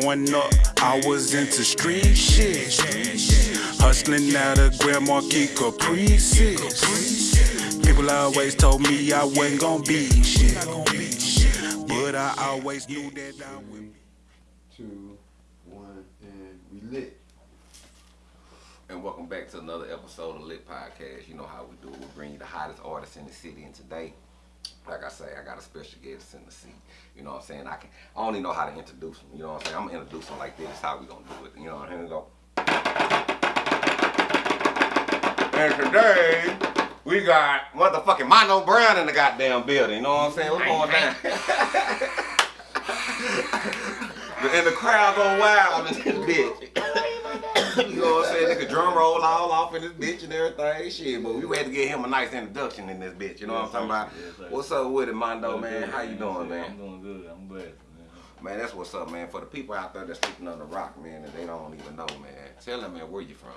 Growing up, I was into street shit. Hustling out of Grand Marquis Caprices. People always told me I wasn't gonna be shit. But I always knew that I would. two, one, and we lit. And welcome back to another episode of Lit Podcast. You know how we do it. We bring you the hottest artists in the city. And today, like I say, I got a special guest in the seat. You know what I'm saying? I can I even know how to introduce him. You know what I'm saying? I'm gonna introduce him like this. How we gonna do it. You know, what I'm we go. And today we got motherfucking Mondo Brown in the goddamn building. You know what I'm saying? What's going down? and the crowd go wild in this bitch. you know what I'm saying? Nigga drum roll all off in this bitch and everything. Shit, but we had to give him a nice introduction in this bitch. You know what I'm talking about? Yes. What's up with it, Mondo, man? good, How you doing, man? I'm doing good. I'm blessed, man. Man, that's what's up, man. For the people out there that's sleeping on the rock, man, and they don't even know, man. Tell them, man, where you from?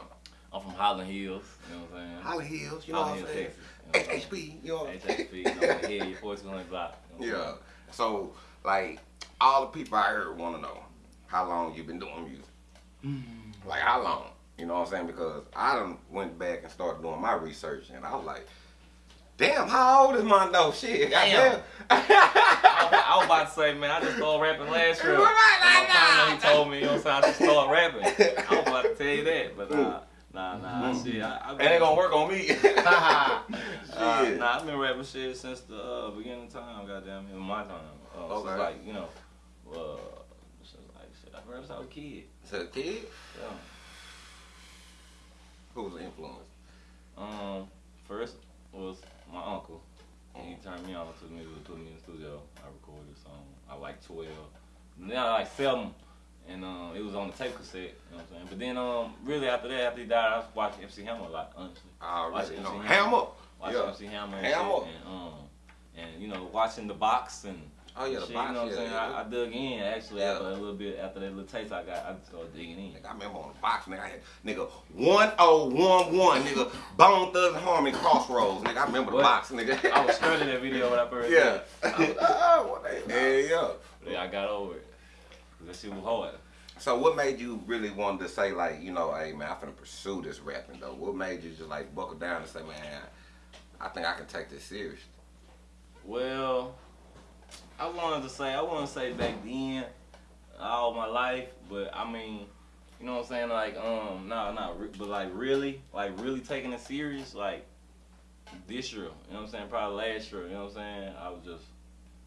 I'm from Holland Hills, you know what I'm saying? Holly Hills, you know Holland what I'm Hills, saying? Texas. You know HHP, you know what I'm saying? HHP, you know, the head, your 4200 block. you know what I'm Yeah. So, like, all the people out here want to know how long you been doing music. Mm-hmm. Like, how long? You know what I'm saying? Because I done went back and started doing my research, and I was like, damn, how old is Mondo? Shit, Damn. goddamn. I, was- I was about to say, man, I just started rapping last year. Right, And my partner, he told me, you know what I'm saying, I should start rapping. I was about to tell you that, but nah, nah, nah, shit. I, I It ain't gonna work on me. Uh, nah, I've been rapping shit since the uh, beginning of time, goddamn, in my time. Uh, Okay. Since like, you know, uh, like, shit, I rapped since I was a kid. So, kid, Yeah. who was the influence? Um, first was my uncle. And he turned me on to the music, put me in the studio. I recorded a song. I like 12. Then I like 7. And um, it was on the tape cassette, you know what I'm saying? But then um, really after that, after he died, I was watching MC Hammer a lot, honestly. I already MC know. Hammer. Hammer. Watching Yeah. MC Hammer and Hammer. shit. And, um, and, you know, watching the box and Oh, yeah, the shit, box, you know what yeah, I'm saying? I, I dug in, actually, after a little bit, after that little taste I got, I started digging in. Nigga, I remember on the box, nigga, I had, nigga, 1011, nigga, Bone Thugs-n-Harmony Crossroads, nigga, I remember the What? box, nigga. I was struggling that video when I first Yeah. did it. Oh, what the hell, yeah. I got over it. That shit was hard. So what made you really want to say, like, you know, hey, man, I'm finna pursue this rapping, though? What made you just, like, buckle down and say, man, I think I can take this serious? Well, I wanted to say, I want to say back then, all my life, but I mean, you know what I'm saying? Like, um, no, not, re- but like really, like really taking it serious, like this year, you know what I'm saying? Probably last year, you know what I'm saying? I was just,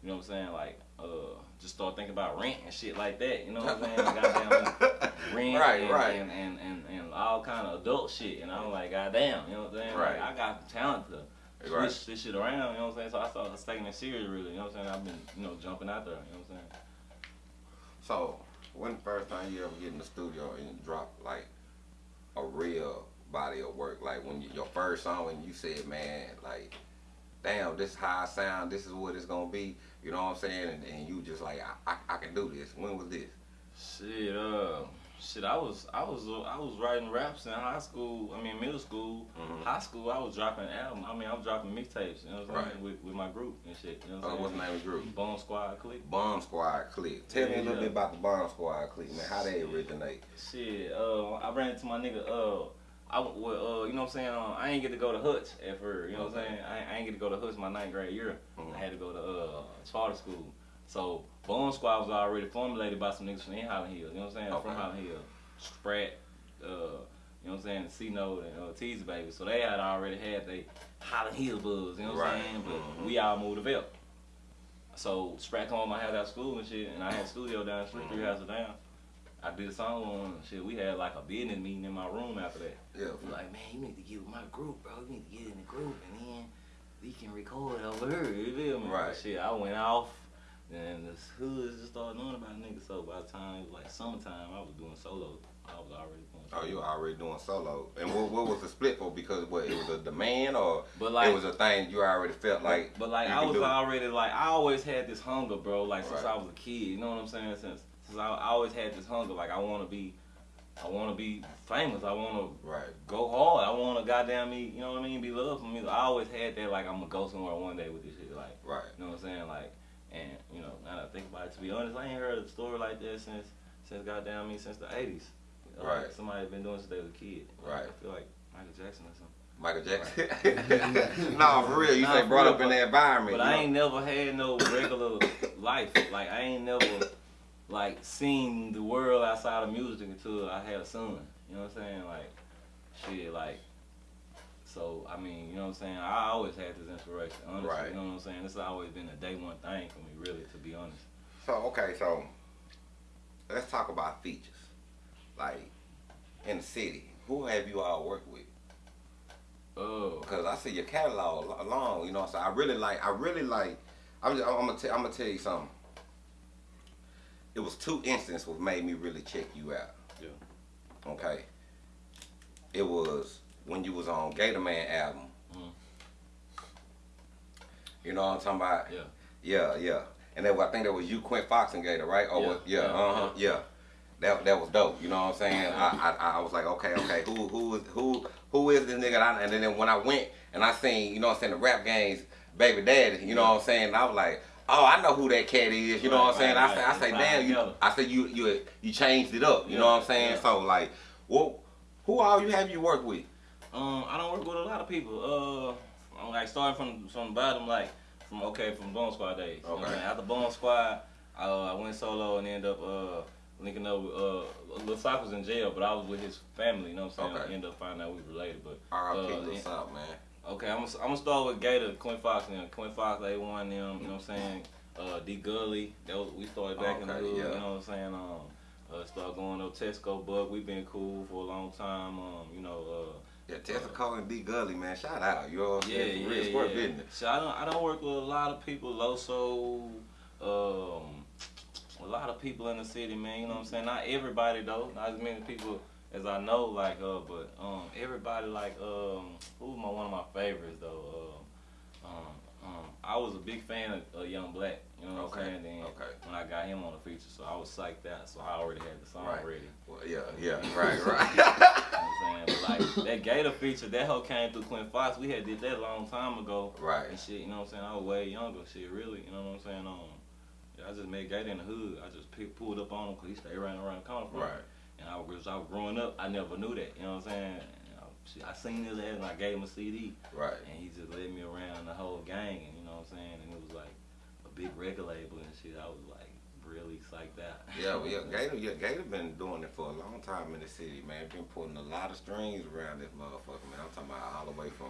you know what I'm saying? Like, uh, just start thinking about rent and shit like that, you know what I'm saying? Goddamn rent Right, and, right. And, and, and, and all kind of adult shit, and I'm like, goddamn, you know what I'm saying? Right. Like, I got the talent to switch Right. this shit around, you know what I'm saying? So I started taking it serious, really, you know what I'm saying? I've been, you know, jumping out there, you know what I'm saying? So, when the first time you ever get in the studio and drop, like, a real body of work? Like, when you, your first song, when you said, man, like, damn, this is how I sound, this is what it's gonna be, you know what I'm saying? And, and you just like, I, I, I can do this. When was this? Shit, uh, shit, I was, I was, I was writing raps in high school. I mean, middle school, Mhm. high school. I was dropping album. I mean, I was dropping mixtapes. You know what I'm saying? Right. With, with my group and shit. You know Uh, what what's I'm the saying? name of the group? Bone Squad Click. Bomb Squad Click. Tell me a little yeah. bit about the Bomb Squad Click, man. How they originate? Shit, uh, I ran into my nigga. Uh, I well, uh, you know what I'm saying? Uh, I ain't get to go to Hutch at first. You know what I'm saying? I, I ain't get to go to Hutch my ninth grade year. Mhm. I had to go to uh, charter school. So Bone Squad was already formulated by some niggas from in Holland Hills. You know what I'm saying? Okay. From Holland Hills, Sprat, uh, you know what I'm saying? C Note and uh, Tease Baby. So they had already had they Holland Hill buzz. You know what Right. I'm saying? But Mhm. we all moved to. So Sprat come home, I had out school and shit, and I had a studio down the street, three Mhm. houses down. I did a song on and shit. We had like a business meeting in my room after that. Yeah. We like, man, you need to get with my group, bro. You need to get in the group, and then we can record over here. You feel me? Right. Shit, I went off, and the hoods just started knowing about niggas. So by the time it was like summertime, I was doing solo. I was already doing. Solo. Oh, you were already doing solo. And what, what was the split for? Because what, it was a demand or But like, it was a thing you already felt like But like I was already like I always had this hunger, bro. Like since Right. I was a kid, you know what I'm saying? Since since I, I always had this hunger. Like I want to be, I want to be famous. I want to Right. go hard. I want to goddamn me, you know what I mean? Be loved for me. I always had that. Like I'm gonna go somewhere one day with this shit. Like Right. you know what I'm saying? Like and you know now that I think about it, to be honest, I ain't heard a story like that since since goddamn me since the eighties. Uh, right. Somebody been doing since they was a kid. Right. I feel like Michael Jackson or something. Michael Jackson. no, for real. You Nah, say brought real, up in the environment. But I know? ain't never had no regular life. Like I ain't never like seen the world outside of music until I had a son. You know what I'm saying? Like shit, like so I mean, you know what I'm saying? I always had this inspiration, honestly. Right. You know what I'm saying? This has always been a day one thing for me, really, to be honest. So okay, so let's talk about features. Like in the city, who have you all worked with? Oh. Because I see your catalog lo- long. You know, so I really like. I really like. I'm. Just, I'm gonna. T- I'm gonna tell you something. It was two instances what made me really check you out. Yeah. Okay. It was when you was on Gator Man album. Mhm. You know what I'm talking about? Yeah. Yeah, yeah. And then I think that was you, Quint Fox and Gator, right? Oh, Yeah, yeah, yeah, uh huh, yeah. That that was dope. You know what I'm saying? I, I I was like, okay, okay, who who is who who is this nigga? And, I, and then when I went and I seen, you know what I'm saying, the rap games, baby daddy. You know what I'm saying? I was like. Oh, I know who that cat is. You know what I'm saying? right, I say, right. I say, damn, you. I said, you, you, you changed it up. You Yeah, know what I'm saying? yeah. So like, what, who all you have you worked with? Um, I don't work with a lot of people. Uh, I'm like starting from from the bottom, like from okay from Bone Squad days. You know I'm Okay. After Bone Squad, I, uh, I went solo and ended up uh linking up with uh Lil Sock was in jail, but I was with his family. You know what I'm saying? Okay. I ended up finding out we related, but R.I.P. Uh, Lil. Sock, man. Okay, I'm gonna, I'm gonna start with Gator, Quinn Fox, and. Quinn Fox, they won them. You know what I'm saying? Uh, D Gully, that was, we started back in the Okay, hood. yeah. You know what I'm saying? Um, uh, start going up Tesco Buck. We've been cool for a long time. Um, you know. Uh, Yeah, Tessica and D Gully, man. Shout out. You know what I'm yeah, saying? yeah, Real yeah. sport business. So I don't, I don't work with a lot of people. Loso, um, a lot of people in the city, man. You know what I'm saying? Not everybody though. Not as many people as I know, like uh, but um, everybody like um, who's my one of my favorites though. Uh, um, um, I was a big fan of uh, Young Black. You know what Okay, I'm saying? Then okay. when I got him on the feature, so I was psyched out. So I already had the song Right. ready. Well, yeah, yeah, right, right. You know what I'm saying? But like that Gator feature, that whole came through Quinn Fox. We had did that a long time ago. Right. And shit, you know what I'm saying? I was way younger. Shit, really, you know what I'm saying? Um, I just met Gator in the hood. I just pick, pulled up on him because he stayed right around the corner from. Right. And I was, I was growing up, I never knew that. You know what I'm saying? I, I seen his ass and I gave him a CD. Right. And he just led me around the whole gang. And know what I'm saying? And it was like a big record label and shit. I was like really psyched out. Yeah, well, yeah, Gator, yeah, Gator been doing it for a long time in the city, man. Been putting a lot of strings around this motherfucker, man. I'm talking about all the way from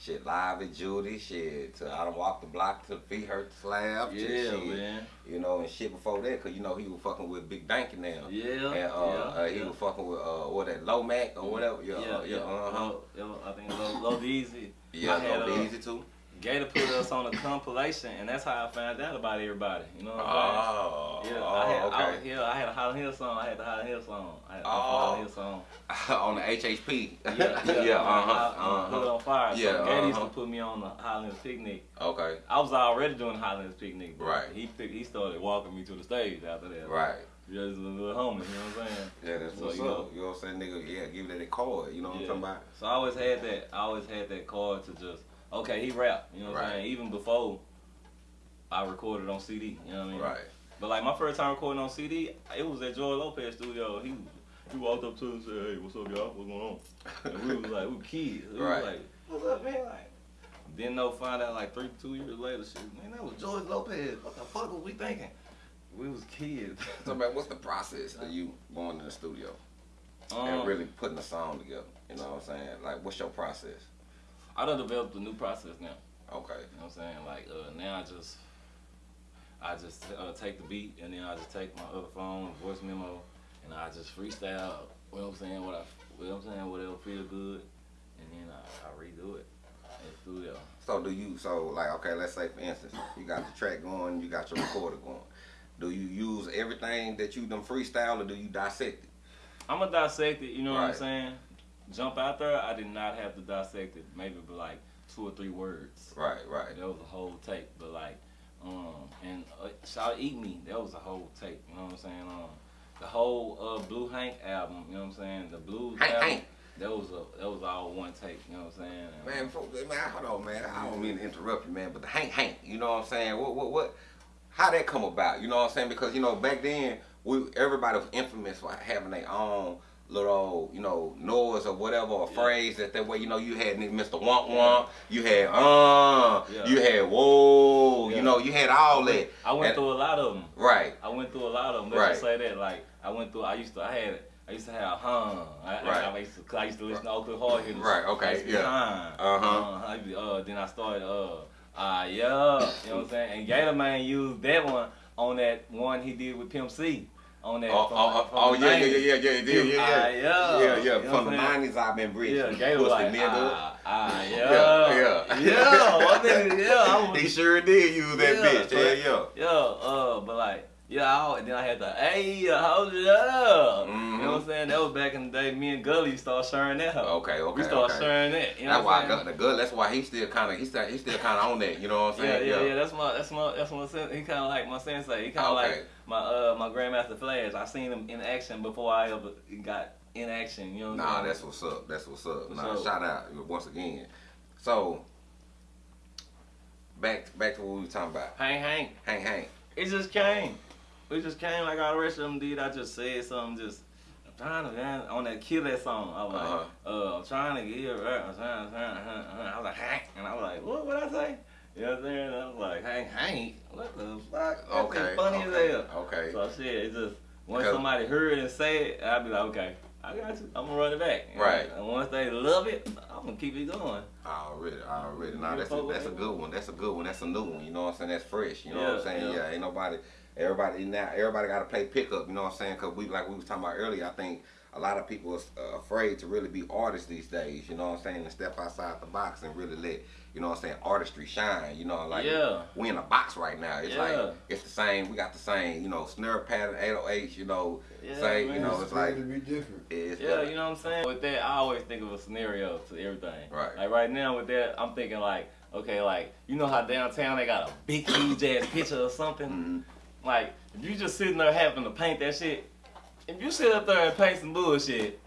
shit live at Judy, shit to I done walk the block to feet hurt slab, Yeah, shit, man. you know, and shit before that, cause you know he was fucking with Big Danky now. Yeah. And uh, yeah, uh, he yeah. was fucking with uh, what that Low Mac or whatever. Yeah, yeah, uh, yeah. Low- Low- I think Low, Low Deezy. Yeah, Low uh, Easy too. Gator put us on a compilation, and that's how I found out about everybody. You know what I'm Oh, saying? Yeah, oh, I had, okay. I, yeah, I had a Holland Hill song. I had the Holland Hill song. I had the Oh. Holland Hill song. on the HHP. Yeah, yeah, yeah, uh, uh-huh, uh, Hood uh-huh. on fire. Yeah, so Gator used uh-huh. to put me on the Hills picnic. Okay, I was already doing Hills picnic, but Right. he he started walking me to the stage after that. right. Just a little homie, you know what I'm saying? Yeah, that's So, what's you up. know- you know what I'm saying, nigga? Yeah, give it a card. You know what I'm talking about? So I always had that. I always had that card to just okay, he rap. You know what I'm saying? Even before I recorded on CD. You know what I mean? Right. But like my first time recording on CD, it was at George Lopez studio. He he walked up to us and said, "Hey, what's up, y'all? What's going on?" And we was like, we were kids. We Right. was like, "What's up, man?" Like, didn't know. Find out like three, two years later, shit, man, that was George Lopez. What the fuck was we thinking? We was kids. So, man, what's the process of you going in the studio Um, and really putting a song together? You know what I'm saying? Like, what's your process? I done developed a new process now. Okay. You know what I'm saying? Like uh, now I just I just uh, take the beat and then I just take my other phone, voice memo, and I just freestyle. You know what I'm saying? What I, you know what I'm saying? Whatever feel good, and then I, I redo it in studio. So, do you, so, like, okay, let's say, for instance, you got the track going, you got your recorder going. Do you use everything that you done freestyle or do you dissect it? I'm gonna dissect it. You know what I'm saying? Jump out there. I did not have to dissect it. Maybe but like two or three words. Right, right. That was a whole take, but like, um, and uh, shout Eat Me, that was a whole take. You know what I'm saying? Um, the whole uh, Blue Hank album, you know what I'm saying? The blues Hank album, Hank. that was a that was all one take. You know what I'm saying? And, Man, folks, man, hold on, man. I don't mean to interrupt you, man, but the Hank Hank, you know what I'm saying? What, what, what? How that come about? You know what I'm saying? Because you know back then we everybody was infamous for having their own little, you know, noise or whatever, or Yeah. phrase that that way, you know, you had Mr. Womp Womp, you had uh, Yeah. you had whoa, Yeah. you know, you had all that. I went And- through a lot of them. Right. I went through a lot of them. Let's Right. just say that. Like I went through. I used to. I had. I used to have huh. I, Right. I, I, used to, I used to listen to Oakland Hard Hitters. Right, okay, I used to be yeah. Huh. Uh-huh. To uh, then I started. Uh. Ah yeah. You know what I'm saying? And Gator Man used that one on that one he did with Pimp C. On that. Oh, from- oh, from oh, yeah, yeah, yeah, yeah, yeah, yeah, yeah, Ah, yeah, yeah. yeah, yeah. You know From the nineties, I've been rich. Yeah, Gator was like, nigga. ah, ah, yeah, Yeah, yeah. yeah, yeah, I was, He sure did use that Yeah, bitch. Yeah, yeah. Yeah, uh, but like, yeah, I, then I had the, hey, uh, hold it up. You Mhm. know what I'm saying? That was back in the day. Me and Gully started sharing that. hoe. Okay, okay, We started okay. sharing that. You know That's what why I'm I got the good. That's why he still kind of he still he still kind of on that. You know what I'm Yeah, saying? yeah, yeah. That's my, that's my, that's my. He kind of like my sensei. He kind of Okay. like my, uh, my Grandmaster Flash. I seen him in action before I ever got in action. You know what Nah, that's what's up. That's what's up. Nah, So- shout out once again. So back back to what we were talking about. Hang, hang. Hang, hang. It just came. It just came like all the rest of them did. I just said something. Just I'm trying to man on that kill that song. I was Uh-huh. like, uh, I'm trying to get it right. I'm trying, trying, trying, trying. I was like, hang, and I was like, what? What I say? You know what I'm saying? I was like, hang, hang. What the fuck? That Okay. funny okay, as hell. Okay. So shit, it just once Because- somebody heard and say it, I'd be like, okay, I got you. I'm gonna run it back. Right. And once they love it, I'm gonna keep it going. Already, already. You that's a, that's a good one. That's a good one. That's a new one. You know what I'm saying? That's fresh. You know what I'm saying? yeah. Yeah. Ain't nobody. Everybody now. Everybody got to play pickup. You know what I'm saying? Cause we like we was talking about earlier. I think a lot of people are uh, afraid to really be artists these days. You know what I'm saying? And step outside the box and really let you know what I'm saying artistry shine. You know like Yeah. we in a box right now. It's Yeah. like it's the same. We got the same. You know snare pattern 808. You know Yeah, same. You know It's it's like to be different. it's Yeah, you know what I'm saying? With that, I always think of a scenario to everything. Right. Like right now with that, I'm thinking like, okay, like, you know how downtown they got a big, huge ass picture or something? Mhm. Like, if you just sitting there having to paint that shit, if you sit up there and paint some bullshit,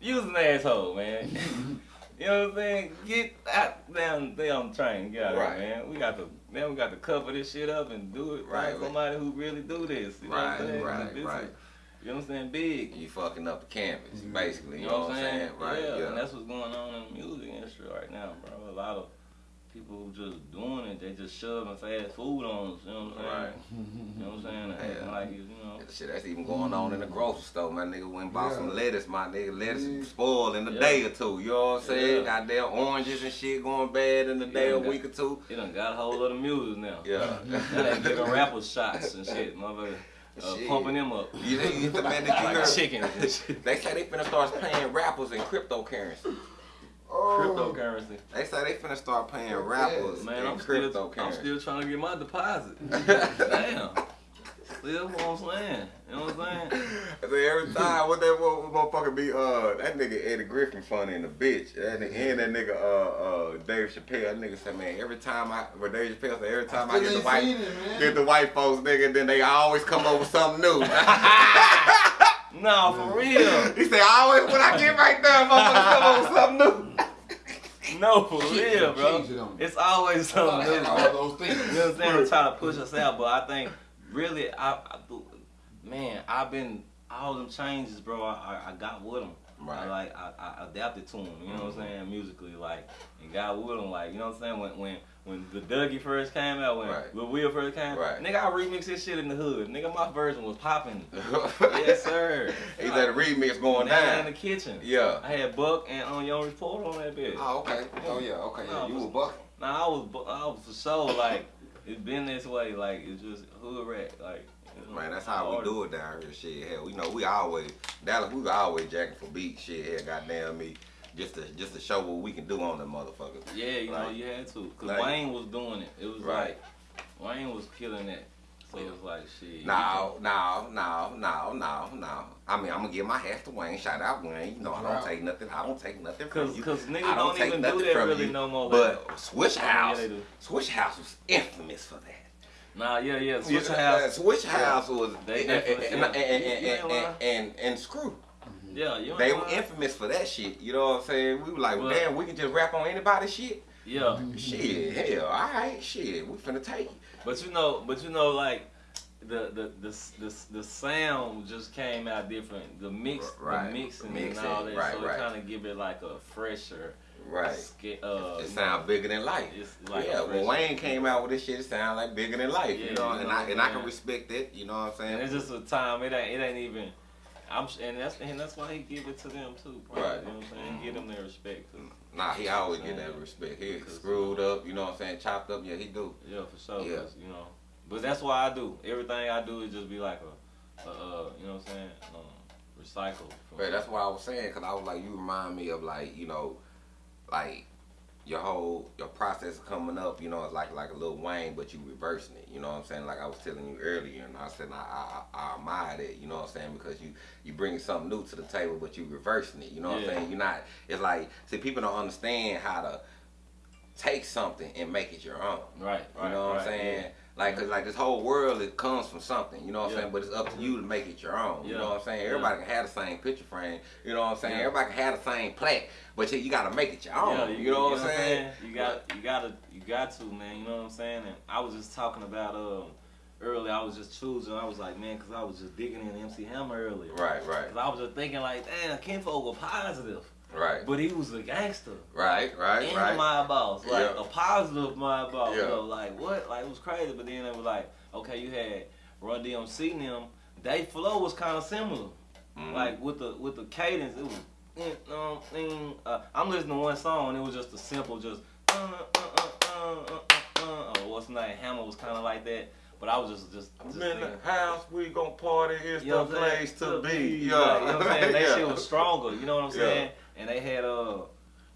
you's an asshole, man. you know what I'm saying? Get out down down the train, get out of Right. here, man. We got to man, we got to cover this shit up and do it. Right, somebody who really do this. You know Right, what I'm saying? right, This right. Is, you know what I'm saying? Big. You fucking up the canvas, Mhm. basically. You know what I'm saying? Right. yeah, Yeah. and that's what's going on in the music industry right now, bro. A lot of people just doing it, they just shoving fast food on us, you know what I'm saying? Right. You know what I'm saying? Yeah. like you know. Shit, that's even going on in the grocery store. My nigga went and bought Yeah. some lettuce. My nigga, lettuce Yeah. spoiled in a Yeah. day or two. You know what I'm saying? Yeah. Goddamn oranges and shit going bad in a day, Yeah, a that- week or two. It done got a whole lot of music now. Yeah. Now they giving rappers shots and shit, motherfucker. Uh, pumping them up. You know, you the man that you Like heard. chickens. They say they finna start paying rappers in cryptocurrency. Oh, Cryptocurrency. They say they finna start paying Yeah. rappers Man, in I'm still, I'm still trying to get my deposit. Damn. Still what I'm saying. You know what I'm saying? So every time, what that what, what motherfucker be, uh, that nigga Eddie Griffin funny in the bitch. That nigga, and that nigga, uh, uh, Dave Chappelle, that nigga said, man, every time I, where Dave Chappelle said, every time I, still get the white, seen it, get the white folks, nigga, then they always come up with something new. No, for real. he said, always when I get right there, motherfuckers come up with something new. No, for real, bro. it. It's always something new. all those things. You know what I'm saying? I'm trying to push us out, but I think really, I, I man, I've been all them changes, bro. I, I, I got with them. Right. like I, I adapted to him, You know what I'm mm-hmm. saying? Musically, like, and with them. Like, you know what I'm saying? When when when the Dougie first came out, when Right. Lil Wil first came, Right. nigga, I remixed this shit in the hood. Nigga, my version was popping. yes, sir. He let a remix going down in the kitchen. Yeah. I had Buck and on Young Report on that bitch. Oh, okay. Oh, yeah, okay. No, Yeah, you was bucking. Nah, I was, I was for sure like it's been this way. Like it's just hood rat. Like Man, that's how we do it down here. Shit, hell, we know we always Dallas. We always jacking for beats. Shit, hell, goddamn me, just to just to show what we can do on them motherfuckers. Yeah, you know you had to, cause like- Wayne was doing it. It was Right. like Wayne was killing it. So it was like shit. No, no, no, no, no, no. I mean, I'm gonna give my hat to Wayne. Shout out Wayne. You know, I don't Right. take nothing. I don't take nothing from Cause, you. cause niggas I don't, take even do nothing that from really you. no more. But like, Switch oh, yeah, House. Swishahouse was infamous for that. Nah, yeah, yeah. Switch Yeah, House. Swishahouse was They and, and, and, and, and, Screw. Mm-hmm. Yeah, you. They were infamous for that shit. You know what I'm saying? We were like, damn, we can just rap on anybody's shit. Yeah. Shit, hell, all right, shit, we finna take it. But you know, but you know, like the the the the, the sound just came out different. The mix, Right. the mixing, Mixing, and all that, right, so right. it kind of give it like a fresher, Right. Sca- uh, It sound bigger than life. Like yeah, when Wayne came out with this shit, it sound like bigger than life. Yeah, you know, you and know I and I can respect it. You know what I'm saying? And it's just a time. It ain't. It ain't even. I'm. And that's and that's why he give it to them too. Probably, Right. You know what I'm saying? Give them their respect too. Nah, he always get that respect. He screwed up, you know what I'm saying, chopped up, yeah, he do. Yeah, for sure. Yeah. You know. But that's why I do. Everything I do is just be like a, a uh, you know what I'm saying? Um, recycle. From, But that's what I was saying, cause I was like, you remind me of like, you know, like your whole your process coming up, you know, it's like like a little Wayne, but you reversing it. You know what I'm saying? Like I was telling you earlier, and I said I I, I admire that. You know what I'm saying? Because you you bring something new to the table, but you reversing it. You know what I'm saying? You're not. It's like see, people don't understand how to take something and make it your own. Right. Right. You know what right, I'm saying? yeah. Like, cause like this whole world, it comes from something. You know what I'm Yeah. saying? But it's up to you to make it your own. You know what I'm saying? Yeah. Everybody can have the same picture frame. You know what I'm saying? Yeah. Everybody can have the same plaque, but you, you got to make it your own. Yeah, you, know what I'm saying? You got, you gotta, you got to, man. You know what I'm saying? And I was just talking about um earlier. I was just choosing. I was like, man, because I was just digging in MC Hammer earlier. Right, right, Cause I was just thinking like, damn, Kinfolk was positive, right, but he was a gangster. right, right, and right. my boss, like Yeah. a positive my boss. Yeah. So like what? Like it was crazy. But then it was like, okay, you had Run DMC and them. They flow was kind of similar. Mhm. Like with the with the cadence, it was. mm, mm, uh, I'm listening to one song and it was just a simple, just uh, uh, uh, uh, uh, uh, uh, or what's the name? Hammer was kind of like that, but I was just just. just I'm in the house, we gon' party, it's you know the what I'm saying? place to be. Like, Yeah. you know what I'm saying? That Yeah. shit was stronger. You know what I'm Yeah. saying? And they had uh,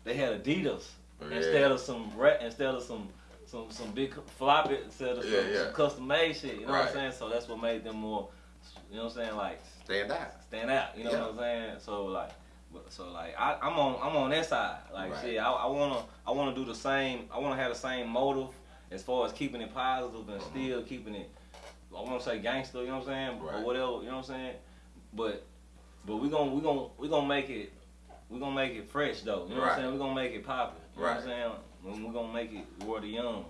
they had Adidas Yeah. instead of some instead of some some some big floppy instead of some, Yeah, yeah. some custom made shit. You know what I'm saying? So that's what made them more. You know what I'm saying? Like Stand out. stand out. You know Yeah. what I'm saying? So like. So like I, I'm on I'm on that side. Like Right. shit, I, I wanna I wanna do the same. I wanna have the same motive as far as keeping it positive and Mhm. still keeping it. I wanna say gangster. You know what I'm saying? Right. Or whatever. You know what I'm saying? But but we gonna we gonna we gonna make it we gonna make it fresh though. You know what I'm saying? We're gonna make it poppin'. You know what I'm saying? When we gonna make it where the young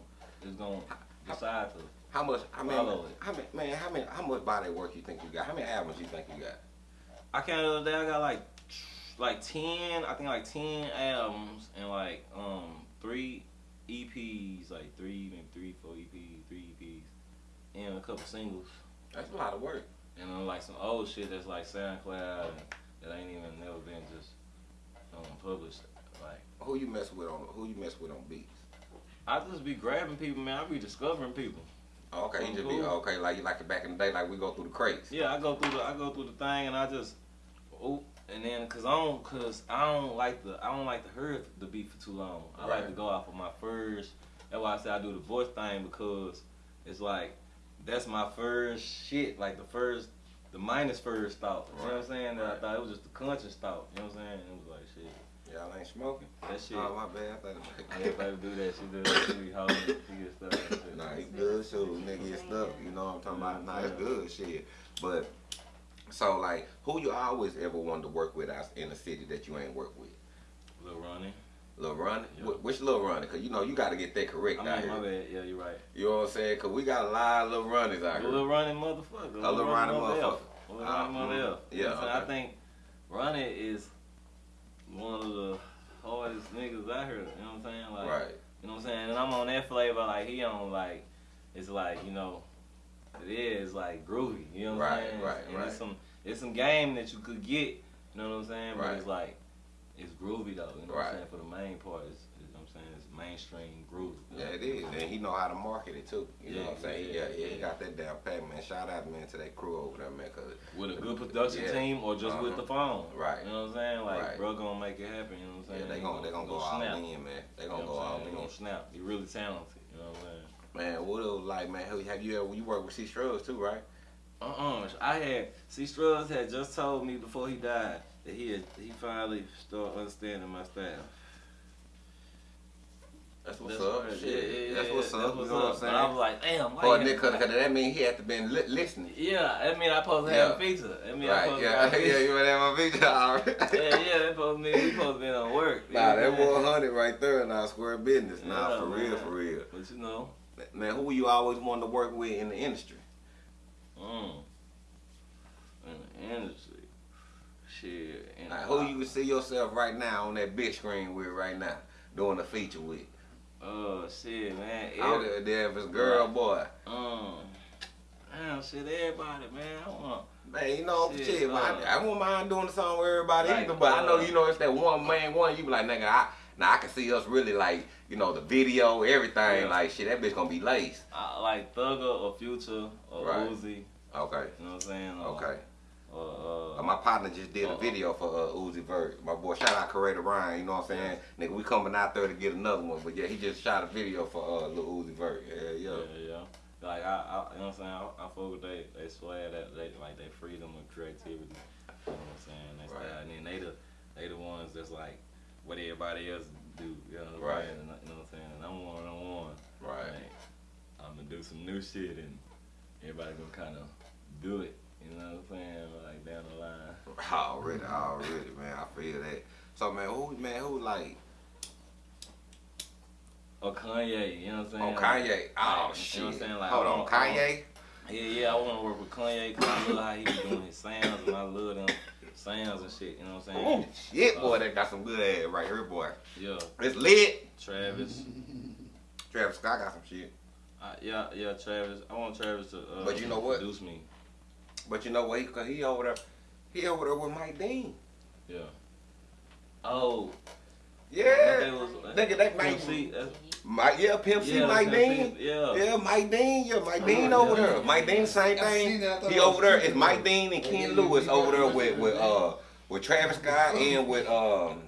is gonna decide to. How much? How many? Follow it. How many? Man, how many? How much body work you think you got? How many albums you think you got? I counted the other day. I got like like ten. I think like ten albums and like um three EPs, like three maybe three four EPs, three EPs, and a couple singles. That's a lot of work. And then like some old shit that's like SoundCloud and that ain't even never been just um, published. Like Who you mess with on? Who you mess with on beats? I just be grabbing people, man. I be discovering people. Oh, okay, you just be okay, like you like it back in the day, like we go through the crates. Yeah, I go through the I go through the thing and I just oop and then cause I don't cause I don't like the I don't like to hear the beat for too long. I like to go off of my first. That's why I say I do the voice thing because it's like that's my first shit. Like the first, the minus first thought. You know what I'm saying? That I thought it was just the conscious thought. You know what I'm saying? It was like shit. Y'all ain't smoking. That shit. Oh my bad. I thought I ain't about to do that. She. She be holding. She get shit. Nah, he good shoot, nigga. It's stuff. You know what I'm talking about? Nah, it's good shit. But so like, who you always ever wanted to work with out in the city that you ain't worked with? Lil Ronnie. Lil Ronnie? Wh- Which Lil Ronnie? Cause you know you got to get that correct I out mean, my here. bad. Yeah, you're right. You know what I'm saying? Cause we got a lot of Lil Ronnies out here. Lil Ronnie motherfucker. A Lil Ronnie motherfucker. Lil Ronnie Mother. F. Uh-huh. You know Yeah, saying? I okay. think Ronnie is one of the hardest niggas out here. You know what I'm saying? Like, Right. You know what I'm saying? And I'm on that flavor. Like he on like, it's like you know, it is like groovy. You know what Right, I'm saying? right, and right. It's some it's some game that you could get. You know what I'm saying? But Right. it's like it's groovy though. You know what I'm saying? For the main part, it's, you know what I'm saying? It's mainstream groove. Yeah, it is, he know how to market it too. You know what I'm saying? yeah, Yeah, yeah, he got that down pat, man. Shout out, man, to that crew over there, man. Cause with a good production Yeah. team or just with Uh-huh. the phone. Right. You know what I'm saying? Like, Right. bro, gonna make it happen. You know what I'm saying? yeah, they He gonna they gonna go all snap. in, man. They gonna know go all in. gonna snap. He really talented. You know what I'm saying? Man, what it was like, man? Have have you ever you work with C Struggs too, right? Uh-uh. I had C. Struggs had just told me before he died that he had, he finally started understanding my style. That's what's That's up. Shit. Yeah, yeah, that's yeah. what's That's up. what's you know up. what I'm saying? I saying? was like, damn, why you nigga, cause that mean he had to been li- listening. Yeah, that mean I supposed to have a feature. I mean I Right, supposed to have a yeah, feature. you would have my video already. yeah, yeah, that supposed to be we supposed to be on work. Nah, that know what I'm one saying? hundred right there, nah, square business. Nah, Yeah, for real, for real. But you know, Man, who you always wanted to work with in the industry? Mm. In the industry. Shit. in Like, who you would see yourself right now on that big screen with right now, doing a feature with? Oh shit, man. I don't Every- give if it's girl boy. um, damn, shit, everybody, man. I want. Man, you know, Shit, shit, man, uh, I, I won't mind doing the song with everybody like, either, but I know, uh, you know, it's that one man one. You be like, nigga, I, now I can see us really like, you know, the video, everything, Yeah. like, shit, that bitch gonna be laced. I like Thugger or Future or Right. Uzi. Okay, You know what I'm saying? Or, okay. Or, Uh, uh, partner just did a Uh, video for uh, Uzi Vert. My boy, shout out Coretta Ryan. You know what I'm saying? Nigga, we coming out there to get another one. But yeah, he just shot a video for uh, Lil Uzi Vert. Yeah, yeah. yeah, yeah. Like I, I, you know what I'm saying? I, I fuck with they, they swear that they like they freedom of creativity. You know what I'm saying? That's Right. that. And then they the, they the ones that's like what everybody else do. You know what I'm Right. saying? And, you know what I'm saying? And I'm one on one. Right. Like, I'm gonna do some new shit and everybody gonna kind of do it. You know what I'm saying? Like down the line. Already, already, man. I feel that. So man, who man, who like Or Kanye, you know what I'm saying? oh Kanye? Oh Like, shit. You know what I'm saying? Like, Hold on, want- I want- Kanye. Yeah, yeah, I want to work with Kanye because I love how he be doing his sounds and I love them sounds and shit. You know what I'm saying? Oh shit, boy, that got some good ass right here, boy. Yeah, It's lit. Travis. Travis Scott got some shit. Uh, yeah, yeah, Travis. I want Travis to. Uh, But you know what? Produce me. But you know what? He, he over there, he over there with Mike Dean. Yeah. Oh. Yeah. that was, Nigga, that Mike, Pimp C, Mike, yeah, Pimp C, yeah, Mike Dean. Yeah. Yeah, Mike Dean. Yeah, Mike Dean Yeah. over there. Mike Dean, same thing. that. I thought He over there. It's. Mike Dean and Yeah, Ken Lewis over there with with uh with Travis Scott and with um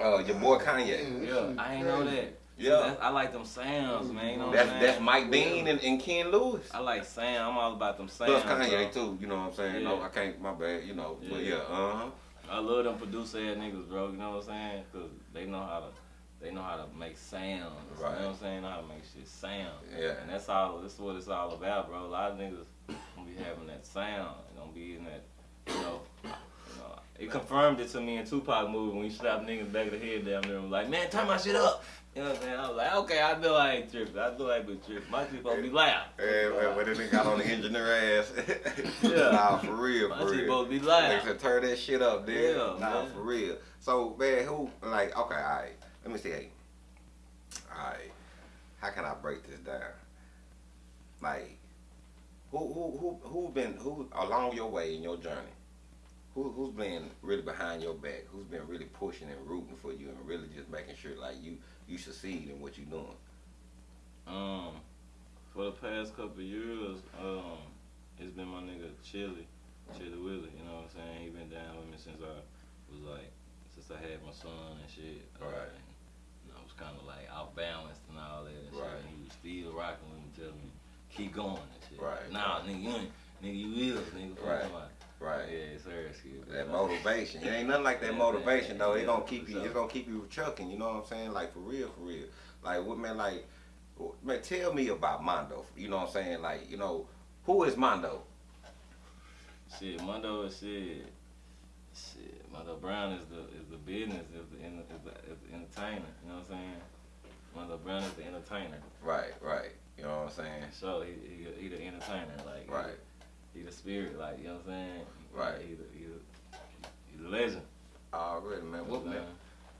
uh your boy Kanye. Yeah, I ain't know that. Yeah. I like them sounds, man. You know what That's that's? Mike Dean and, and Ken Lewis. I like Sam. I'm all about them sounds. Plus Kanye bro. too. You know what I'm saying? Yeah. No, I can't. My bad. You know. But yeah. Yeah. Uh huh. I love them producer ass niggas, bro. You know what I'm saying? Cause they know how to, they know how to make sounds. Right. You know what I'm saying? Know how to make shit sound. Yeah. And that's all. That's what it's all about, bro. A lot of niggas gonna be having that sound. They gonna be in that, you know. You know. It confirmed it to me in Tupac movie when he slapped niggas back of the head down there and was like, man, turn my shit up. You know what I'm saying? I was like, okay, I know I ain't tripping. I know I ain't been tripping. My shit supposed to be loud. Yeah, man, but then they got on the engineer ass. Yeah. nah, for real, My for shit real. supposed to be They loud. turn that shit up, dude. Yeah, nah, man. for real. So, man, who, like, okay, all right. Let me see. Hey. All right. How can I break this down? Like, who, who, who, who been, who, along your way in your journey, who, who's been really behind your back? Who's been really pushing and rooting for you and really just making sure, like, you, you succeed in what you're doing? Um, for the past couple years, um, it's been my nigga Chili, Chili Willie. You know what I'm saying? He been down with me since I was like, since I had my son and shit. Uh, Right. and, you know, I was kind of like out balanced and all that and shit. Right. And he was still rocking with me, telling me keep going and shit. Right. Nah, nigga, you ain't, nigga, you is, nigga. Right. Right. Yeah, seriously. That motivation. It ain't nothing like that Yeah, motivation man. though. It Yeah, gonna keep you. It's gonna keep you chucking, You know what I'm saying? Like for real, for real. Like what man? Like man, tell me about Mondo. You know what I'm saying? Like you know who is Mondo? Shit, Mondo is shit. Shit, Mondo Brown is the is the business, is the, is the, is the entertainer. You know what I'm saying? Mondo Brown is the entertainer. Right, right. You know what I'm saying? So he he, he the entertainer, like Right. the- He, the spirit, like you know what I'm saying? Right. He the he the, he the legend. Oh, Already, man. You What man? Uh-huh.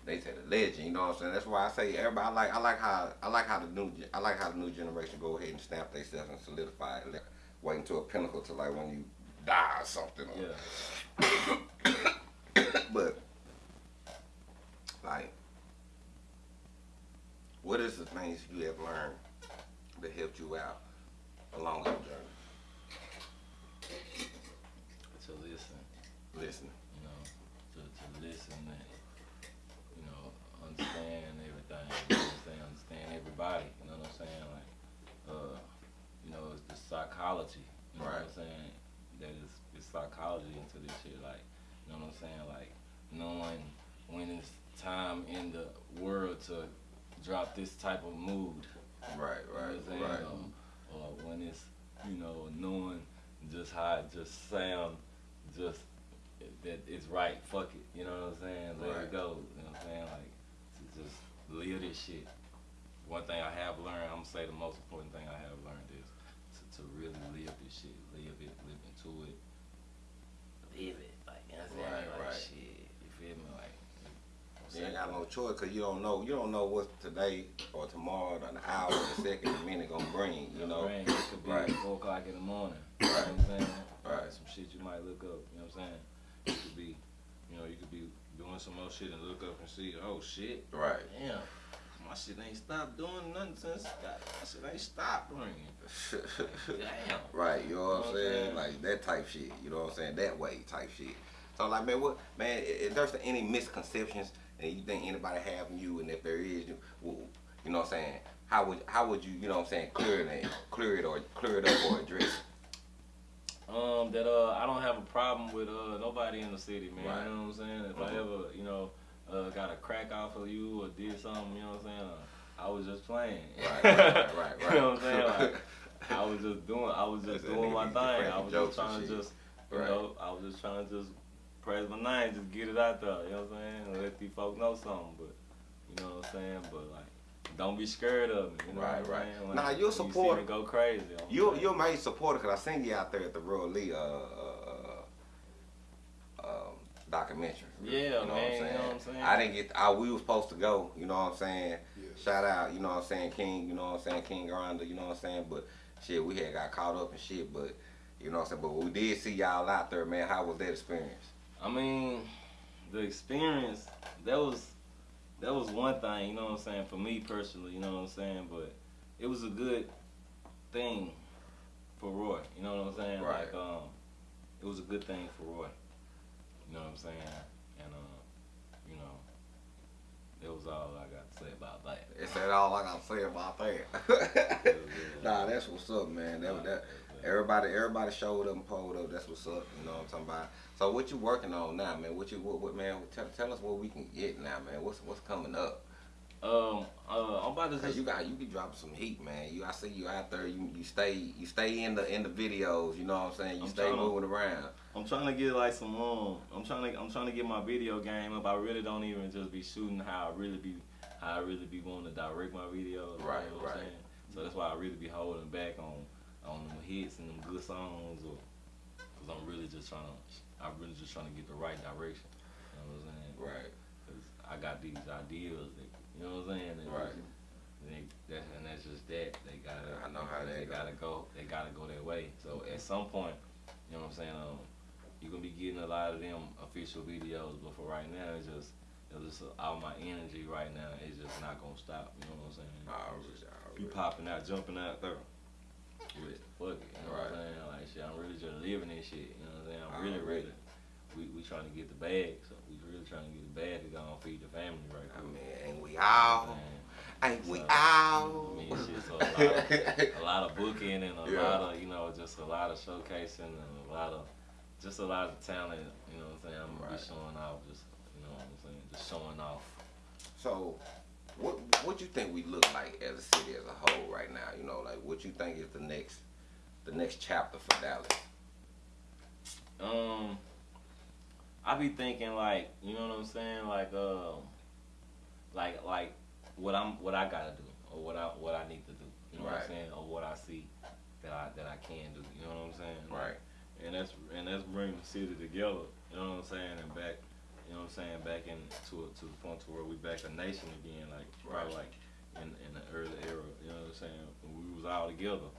They say the legend. You know what I'm saying? That's why I say everybody. I like. I like how. I like how the new. I like how the new generation go ahead and stamp themselves and solidify it. Like, waiting to a pinnacle to like when you die or something. or- Yeah. but like, what is the things you have learned that helped you out along your journey? To listen, Listening. you know, to, to listen and you know understand everything. You know what I'm saying? Understand everybody. You know what I'm saying? Like, uh, you know, it's the psychology. You know Right. what I'm saying? That is it's psychology into this shit. Like, you know what I'm saying? Like knowing when it's time in the world to drop this type of mood. Right, You know right, what I'm saying? right. Um, or when it's, you know, knowing just how it just sound, just that it's right, fuck it. You know what I'm saying? Let Right. it go. You know what I'm saying? Like, to just live this shit. One thing I have learned, I'm gonna say the most important thing I have learned is to, to really live this shit, live it, live into it, live it. Like you know what I'm saying? Right, like right. shit, you feel me? Like You ain't got no choice because you don't know. You don't know what today or tomorrow, or an hour, the second, the minute gonna bring. You know. Rain, it could be Right. four o'clock in the morning. You know what I'm saying? Right. Some shit you might look up. You know what I'm saying? You could be, you know, you could be doing some more shit and look up and see, oh shit, Right. damn, my shit ain't stopped doing nothing since God, my shit ain't stopped ringing. Damn. right. You know what I'm Know what I'm saying? saying? Like that type shit. You know what I'm saying? That way type shit. So like, man, what, man? If there's any misconceptions and you think anybody having you, and if there is, you, well, you know what I'm saying? How would how would you, you know what I'm saying, clear it, clear it or clear it up or address it? Um, that uh, I don't have a problem with uh nobody in the city, man. Right. You know what I'm saying? If I Mhm. ever, you know, uh, got a crack off of you or did something, you know what I'm saying? Uh, I was just playing. Right, right, right, right. you know what I'm saying? Like, I was just doing, I was just doing my thing. I was just trying to just, you Right. know, I was just trying to just praise my name, just get it out there. You know what I'm saying? Let these folks know something. But you know what I'm saying? But like. Don't be scared of me. You know Right, what I'm right. saying? Nah, you're a you see me go crazy. You saying. you're my supporter because I seen you out there at the Royal Lee uh, uh, uh, um, documentary. Yeah, you know what I'm man, you saying? know what I'm saying? I didn't get. I, we was supposed to go. You know what I'm saying? Yes. Shout out. You know what I'm saying, King. You know what I'm saying, King Grinder. You know what I'm saying? But shit, we had got caught up and shit. But you know what I'm saying? But we did see y'all out there, man. How was that experience? I mean, the experience that was that was one thing, you know what I'm saying, for me personally, you know what I'm saying, but it was a good thing for Roy, you know what I'm saying? Right. Like um it was a good thing for Roy. You know what I'm saying? And uh, you know, that was all I got to say about that. Is that all I gotta say about that? nah, that's what's up, man. That, that everybody everybody showed up and pulled up. That's what's up. You know what I'm talking about. So what you working on now, man? What you what, what man? Tell, tell us what we can get now, man. What's what's coming up? Um, uh, I'm about to just you got you be dropping some heat, man. You I see you out there. You you stay you stay in the in the videos. You know what I'm saying. You I'm stay trying to- moving around. I'm trying to get like some um I'm trying to I'm trying to get my video game up. I really don't even just be shooting how I really be how I really be wanting to direct my videos. you Right, know what I'm right. saying? So that's why I really be holding back on on them hits and them good songs or cuz I'm really just trying to I'm really just trying to get the right direction. You know what I'm saying? Right. Cuz I got these ideas that you know what I'm saying? That- Right. They, that, and that's just that. They gotta. I know how they that go. gotta go. They gotta go their way. So at some point, you know what I'm saying. Um, you're gonna be getting a lot of them official videos, but for right now, it's just, it's just all my energy right now is just not gonna stop. You know what I'm saying? Alright, It's just alright. be popping out, jumping out there. With fuck it, you know Right. what I'm saying? Like shit, I'm really just living this shit. You know what I'm saying? I'm really, really. We we trying to get the bag, so we really trying to get the bag to go and feed the family right I quick. mean, ain't we all? Ain't we all? I mean, shit, so a lot of- a lot of booking and a Yeah. lot of you know just a lot of showcasing and a lot of just a lot of talent you know what i'm saying i'm gonna Right. be showing off just you know what i'm saying just showing off So, what what you think we look like as a city as a whole right now? You know, like what you think is the next the next chapter for Dallas? um i be thinking like you know what i'm saying like um like like what i'm what i gotta do or what i what i need to do you know what i'm saying or what i see that i that i can do you know what i'm saying Right. and that's and that's bringing the city together. You know what I'm saying? And back, you know what I'm saying? Back in to to the point to where we back a nation again, like probably like in in the early era. You know what I'm saying? When we was all together,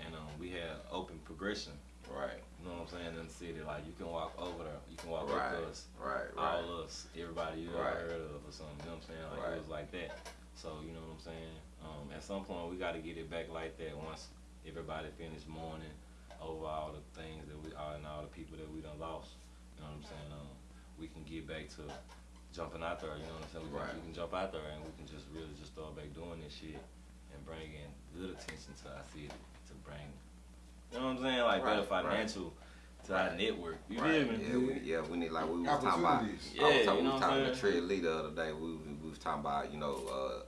and um, we had open progression. Right. You know what I'm saying? In the city, like you can walk over there, you can walk Right. to us, Right. Right. all us, everybody you Right. ever heard of or something. You know what I'm saying? Like Right. it was like that. So you know what I'm saying? Um, at some point we got to get it back like that. Once everybody finished mourning over all the things that we are and all the people that we done lost. You know what I'm saying? Um, we can get back to jumping out there. You know what I'm saying? We, Right. can, we can jump out there and we can just really just start back doing this shit and bring in good attention to our city to bring. You know what I'm saying? Like better Right, right. financial to our network. You right. feel me? Yeah, we, yeah, we need like we was talking about. I was Yeah, talking, you we was talking to Trey Lee the other day. We, was- we was talking about you know uh,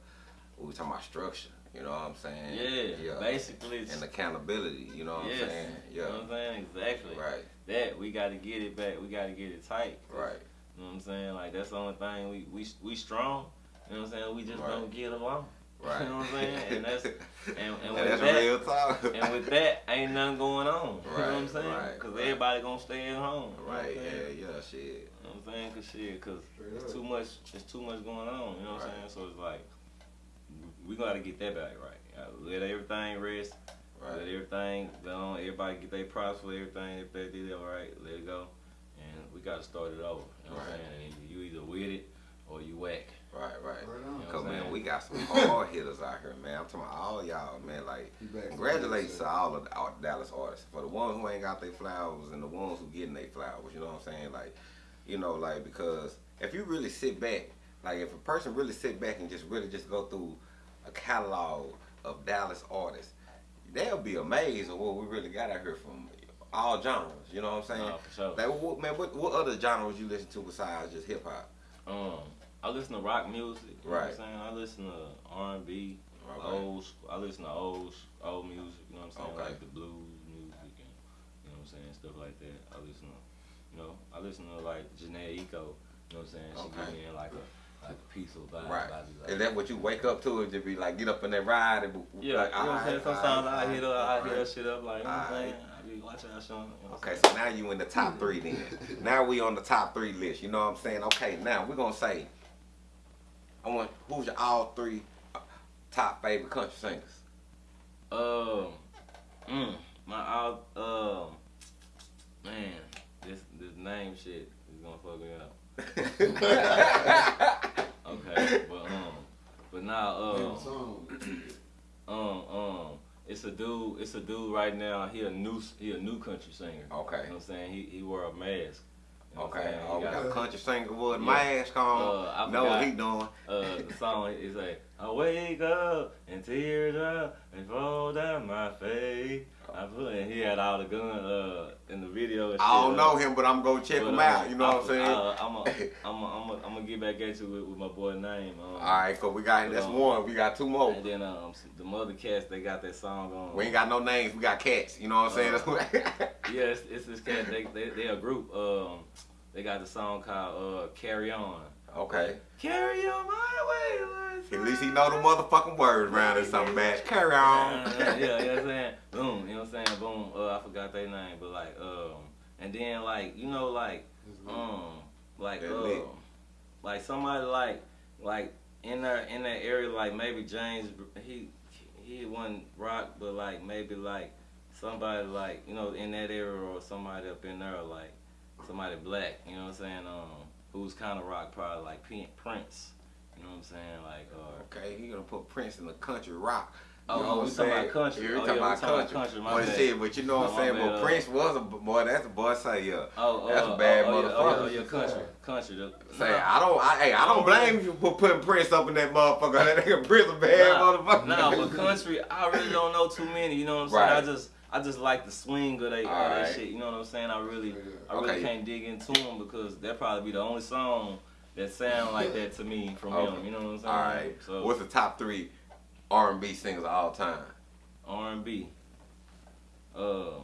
we was talking about structure. You know what I'm saying? Yeah, basically it's And accountability. You know what yes, I'm saying? You know Yeah. what I'm saying? Exactly. Right. That we got to get it back. We got to get it tight. Right. You know what I'm saying? Like that's the only thing we we we strong. You know what I'm saying? We just Right. don't get along. Right. You know what I'm saying? And that's and, and And with that's that, real talk. and with that, ain't nothing going on. Right. you know what I'm saying? right, Cause right. everybody gonna stay at home. you know what I'm right, saying? yeah, yeah, shit. You know what I'm saying? Cause shit, cause Straight it's up. too much. It's too much going on. You know what I'm Right. saying? So it's like we gotta get that back right. Let everything rest. Let Right. everything go. Everybody get their props for everything. If they did it all right, let it go. And we gotta start it over. You know what I'm saying? And you either with it or you whack. Right, right. Right on. Yeah. Cause I'm man, we got some hard hitters out here, man. I'm talking about all y'all, man. Like, He back from congratulations to all of the all Dallas artists for the ones who ain't got their flowers and the ones who getting their flowers. You know what I'm saying? Like, you know, like because if you really sit back, like if a person really sit back and just really just go through a catalog of Dallas artists, they'll be amazed at what we really got out here from all genres. You know what I'm saying? For sure. Like, what, man, what, what other genres you listen to besides just hip hop? Um, I listen to rock music. You know Right. what I'm saying? I listen to R and B, Okay. old. I listen to old old music. You know what I'm saying? Okay. Like the blues music and you know what I'm saying stuff like that. I listen to, you know, I listen to like Jhené Aiko. You know what I'm saying? She Okay. me like a like a peaceful vibe. Right. I be like, Is that what you wake up to? is just be like get up in that ride and be- Yeah, like, you know what I'm saying? Sometimes alright, I hit her, I hit alright. her shit up like, you know what I'm saying? I be watching that show. You know Okay, saying? so now you in the top three then. now we on the top three list. You know what I'm saying? Okay, now we're gonna say, I want who's your all three uh, top favorite country singers? Um, mm, my out, um, man, this this name shit is gonna fuck me up. Okay, but um, but now Name um, um it's a dude, it's a dude right now. He a new he a new country singer. Okay. You know what I'm saying? He he wear a mask. You know Okay, saying? Oh, we got- got a country singer with a Yeah. mask on. Uh, I know what forgot. he doing. uh, the song is like, I wake up and tears up and fall down my face. I put and he had all the gun uh in the video. I don't know uh, him, but I'm gonna check but, him uh, out. You know I- what I'm saying? Uh, I'm a, I'm a, I'm I'm gonna get back at you with, with my boy name. Um, All right, cause we got that's um, one. We got two more. And then um, the mother cats they got that song on. We ain't got no names. We got cats. You know what I'm saying? Uh, That's Yeah, it's, it's this cat. They they they a group. Um, they got the song called uh Carry On. Okay. Carry on my wayward At least he know the motherfucking words around or something, man. Carry on. yeah, yeah, you know what I'm saying? Boom, you know what I'm saying? Boom. Uh, I forgot their name, but like, um, and then like, you know, like, um, like, uh, like somebody like, like in that in that area, like maybe James, he he wasn't rock, but like maybe like somebody like you know in that area or somebody up in there like somebody black, you know what I'm saying? Um, who's kind of rock, probably like Prince. You know what I'm saying? Like, Okay, he gonna put Prince in the country rock. Oh, You know we what I'm talking about saying? country. We Oh, talking yeah, we about talking about country. country, my But shit, but you know what I'm saying? bad, But uh, Prince was a boy. That's a boy. Say yeah. Oh, oh, That's a bad oh, oh, motherfucker. Oh, yeah, oh, yeah, country, country. The, Say I don't. I, hey, I don't blame you for putting Prince up in that motherfucker. That nigga Prince a bad nah, motherfucker. Nah, but country, I really don't know too many. You know what I'm saying? Right. I just, I just like the swing of they, that shit. You know what I'm saying? I really, I really Okay. can't dig into them because that probably be the only song that sound like that to me from Okay. him. You know what I'm saying? All right. So What's the top three R&B singers of all time? R&B, um,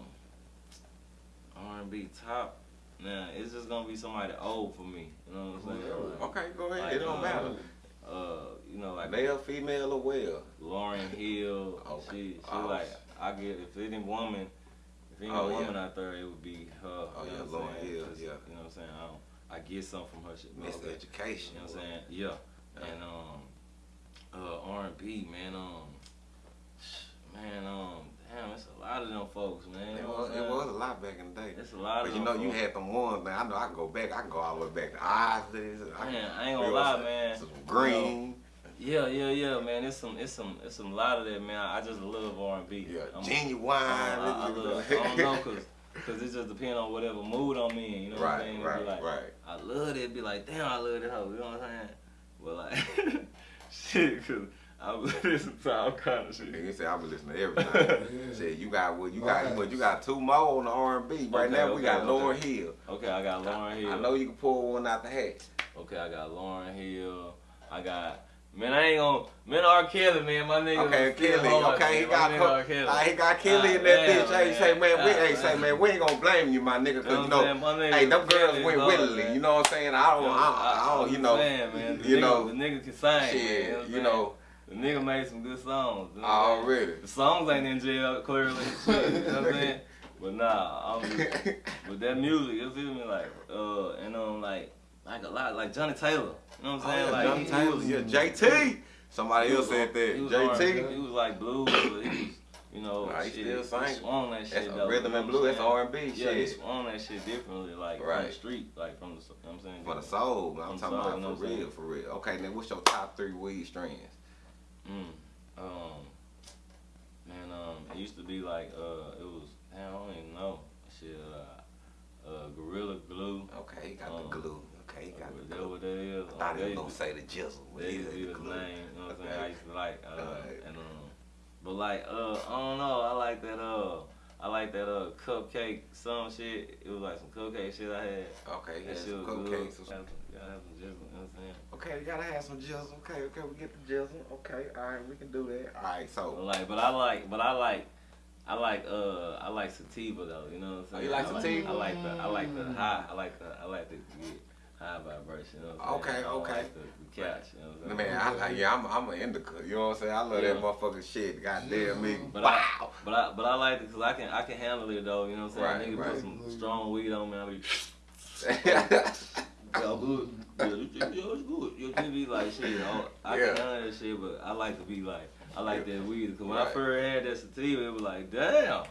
R&B top. Now it's just gonna be somebody old for me. You know what I'm saying? Like, Okay, go ahead. Like, it don't uh, matter. uh, you know, like Male, female, or well. Lauryn Hill. Okay. She, she Oh. like I get if any woman, if any Oh, yeah. woman out there, it would be her. Oh, you yeah, know I'm Lauryn saying? Yeah. You know what I'm saying? I, I get something from her shit. Okay. Education. You know what I'm saying? Yeah. And um, uh, R&B, man, um, man, um, damn, it's a lot of them folks, man. It was, it was a lot back in the day. It's a lot But of you know, you folks. had them ones, man. I know I can go back. I can go all the way back to Islands. I Man, can, I ain't gonna you lie, what I'm saying? man. Some green. Yeah, yeah, yeah, man. It's some, it's some, it's some lot of that, man. I just love R&B. Yeah, I'm- genuine. I, I, I, love, I don't know, cause, cause it just depends on whatever mood I'm in. You know what I'm right, saying? Right, like, right. I love it. It'd be like, damn, I love that hoe. You know what I'm saying? But like, shit, cause I listen to all kind of shit. Nigga say I been listening to everything. Yeah. Shit, you got what you got? What you got? Two more on the R and B right Okay, now. We got okay. Lauryn Hill. Okay, I got Lauryn Hill. I know you can pull one out the hat. Okay, I got Lauryn Hill. I got. Man, I ain't gonna. Man, R. Kelly, man, my nigga. Okay, Kelly. Okay, he man. got My nigga co- R. Kelly. uh, he got Kelly Ah, in that man, bitch. Hey, man. say man, we Ah, hey, say man. man, we ain't gonna blame you, my nigga, cause know you know? Nigga hey, them girls went willingly. You know what I'm saying? I don't, I, don't, you know, Man, man. The you nigga, know, the nigga can sing. shit, man, you know, the nigga made some good songs. you know Oh, I'm really? The songs ain't in jail, clearly. You know what I'm saying? But nah, I'm just, with that music, you feel me? Like, uh, and um, like, like a lot, like Johnnie Taylor. You know what I'm saying? Oh, yeah, like, Johnny he, he Taylor, was, yeah, JT. Somebody else said that. He was, JT. He was like blues, but he was, you know, Nah, he shit, still sing. swung that shit That's though. rhythm and blues. That's R and B Yeah, he shit. swung that shit differently, like from the street, like from the, you know what I'm saying? For the soul, man. I'm talking soul, about for real, saying? for real. Okay, then what's your top three weed strands? Mm. Um, man, um, it used to be like, uh, it was, I don't even know. Shit, uh, uh, Gorilla Glue. Okay, he got Um, the glue. Okay, he got Is the that what that is? I thought Um, he was they gonna say the jizzle. but They he used to be the name, you know what I'm saying? I used to like, uh, Alright. and, um, but like, uh, I don't know, I like that, uh, I like that, uh, cupcake, some shit. It was like some cupcake shit I had. Okay, That shit some was good. cupcakes. have some- gotta have some jizzle, you know what I'm saying? Okay, you gotta have some jizzle. Okay, okay, we get the jizzle. Okay, all right, we can do that. All right, But so like, but I like, but I like, I like, uh, I like sativa though. You know what I'm Oh, saying? you like I sativa? I like the, I like the high. I like the, I like the get high vibration. You know Okay? Okay. Like the, the catch. You know what I'm saying? man, I, I, yeah, I'm, I'm an indica. You know what I'm saying? I love Yeah. that motherfucking shit. Goddamn me. But wow. I, but I, but I like it because I can, I can handle it though. You know what I'm saying? Right, Nigga right. put some strong weed on me. I be, yeah, yeah, good. Yeah, this it's good. You just be like shit. I, I Yeah. can handle that shit, but I like to be like, I like Yeah. that weed because when Right. I first had that sativa, it was like, damn.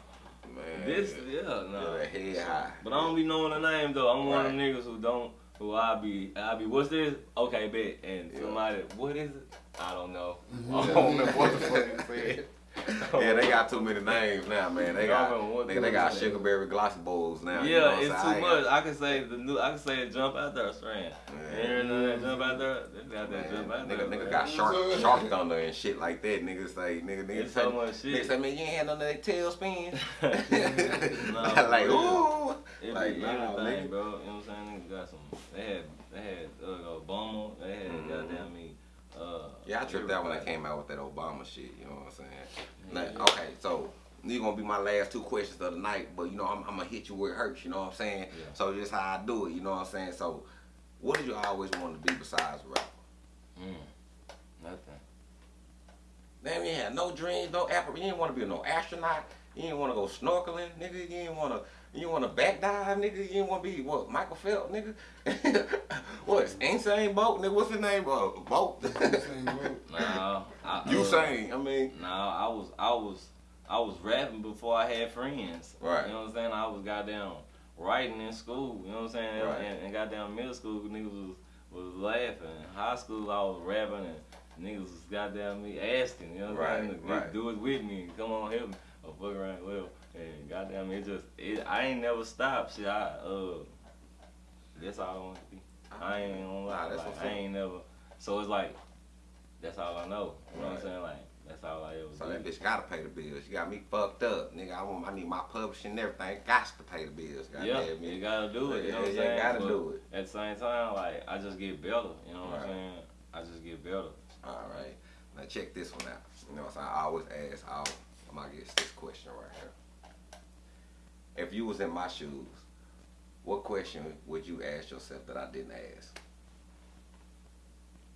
man. This, yeah, no. That head high. But I don't be knowing the name though. I'm one of them niggas who don't, who I'll be, I'll be, what's this? Okay, bet. And Yeah. somebody, what is it? I don't know. I don't remember what the fuck you said. Yeah, they got too many names now, man. They got don't remember what nigga, the they got fuck it is. sugarberry glossy bowls now. you Yeah, know it's saying? too much. I can say the new, I can say jump out there strand. You that jump out there? They got that jump out nigga, there. nigga got shark, shark thunder and shit like that. Niggas say, nigga, nigga It's say, so much shit. say, man, you ain't had none of that tailspin. Nah, for like, ooh. It Like, be nah, everything, nigga. bro. You know what I'm saying? Niggas got some. They had, they had uh, Obama. They had Mhm. goddamn me. Uh, Yeah, I tripped out when I came out with that Obama shit. You know what I'm saying? Yeah, yeah. okay, so these gonna be my last two questions of the night, but you know I'm, I'm gonna hit you where it hurts. You know what I'm saying? Yeah. So just how I do it. You know what I'm saying? So, what did you always want to be besides a rapper? Mm, nothing. Damn, you had no dreams, no apple. You didn't want to be no astronaut. You didn't want to go snorkeling, nigga. You didn't want to. You want to back dive, nigga. You didn't want to be what? Michael Phelps, nigga. what? Usain Bolt, nigga. What's his name? Uh, boat. Nah, I, you uh, saying? I mean, Nah, I was, I was, I was rapping before I had friends. Right. You know what I'm saying? I was goddamn writing in school. You know what I'm saying? Right. And, and goddamn middle school, niggas was was laughing. High school, I was rapping and niggas was goddamn me asking. You know what I'm Right, saying? right. Do it with me. Come on, help me. Or fuck around, well. And goddamn, it just, it, I ain't never stopped. Shit, I uh, that's all I want to be. I ain't gonna lie. Nah, that's like, I ain't never. So it's like, that's all I know. You know what I'm saying? Like, that's all I ever So do. that bitch gotta pay the bills. She got me fucked up, nigga. I want, I need my publishing and everything. Got to pay the bills. God yeah, damn you gotta do it. You know what I'm saying? you gotta But do it. At the same time, like I just get better. You know what Right. I'm saying? I just get better. All right. Now check this one out. You know what I'm saying? I always ask all my guests this question right here. If you was in my shoes, what question would you ask yourself that I didn't ask?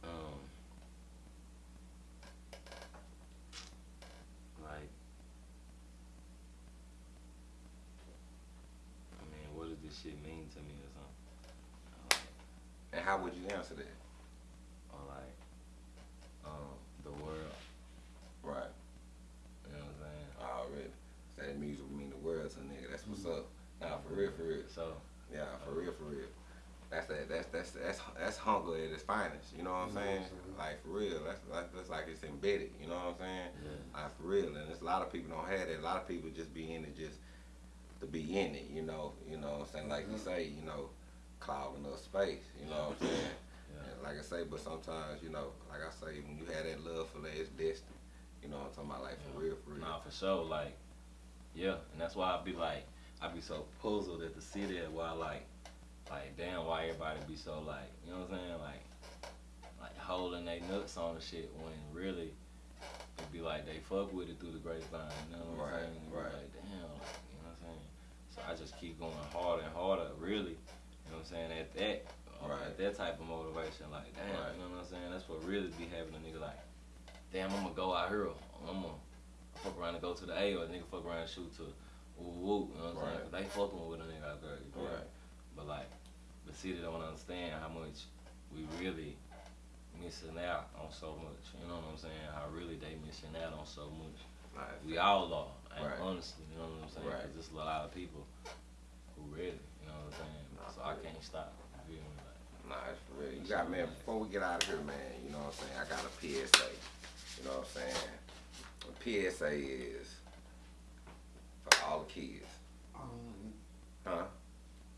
Um, like, I mean, what does this shit mean to me or something? And how would you answer that? Or like, um, the world. Right. You know what I'm saying? Already. Say that music mean the world to a nigga. That's what's up. Nah, for real, for real. So, Yeah, for real, for real. That's that. That's that's that's that's hunger at its finest. You know what I'm You know what saying? I'm? Like for real. That's that's, that's like it's embedded. You know what I'm saying? yeah. Like for real. And there's a lot of people don't have that. A lot of people just be in it just to be in it. You know. You know what I'm saying? Like you mm-hmm. say. You know, clogging up space. You know what I'm saying? Yeah. And like I say, but sometimes you know, like I say, when you have that love for that, it's destiny. You know what I'm talking about? Like for real, for real. Nah, for sure. Like, yeah, and that's why I be like, I be so puzzled at the city at why like, like damn, why everybody be so like, you know what I'm saying? Like, like holding their nuts on the shit when really it be like they fuck with it through the grapevine. You know what I'm Right, saying? Right. Like damn, like, you know what I'm saying? So I just keep going harder and harder. Really, you know what I'm saying? At that. uh, Right. At that type of motivation, like damn, Right. you know what I'm saying? That's what really be having a nigga like, damn, I'm gonna go out here. I'm gonna fuck around and go to the A or a nigga fuck around and shoot to woo woo. You know what I'm saying? 'Cause They fucking with a nigga out there. You me? Right. But like, the city don't understand how much we really missing out on so much. You know what I'm saying? How really they missing out on so much. Like, We all are, and Right. honestly, you know what I'm saying? Right. 'Cause there's a lot of people who really, You know what I'm saying? Nah, so I can't stop. You feel me? Like, Nah, it's for real. You got man. Before we get out of here, man. You know what I'm saying? I got a PSA. You know what I'm saying? A PSA is for all the kids. Um, Huh?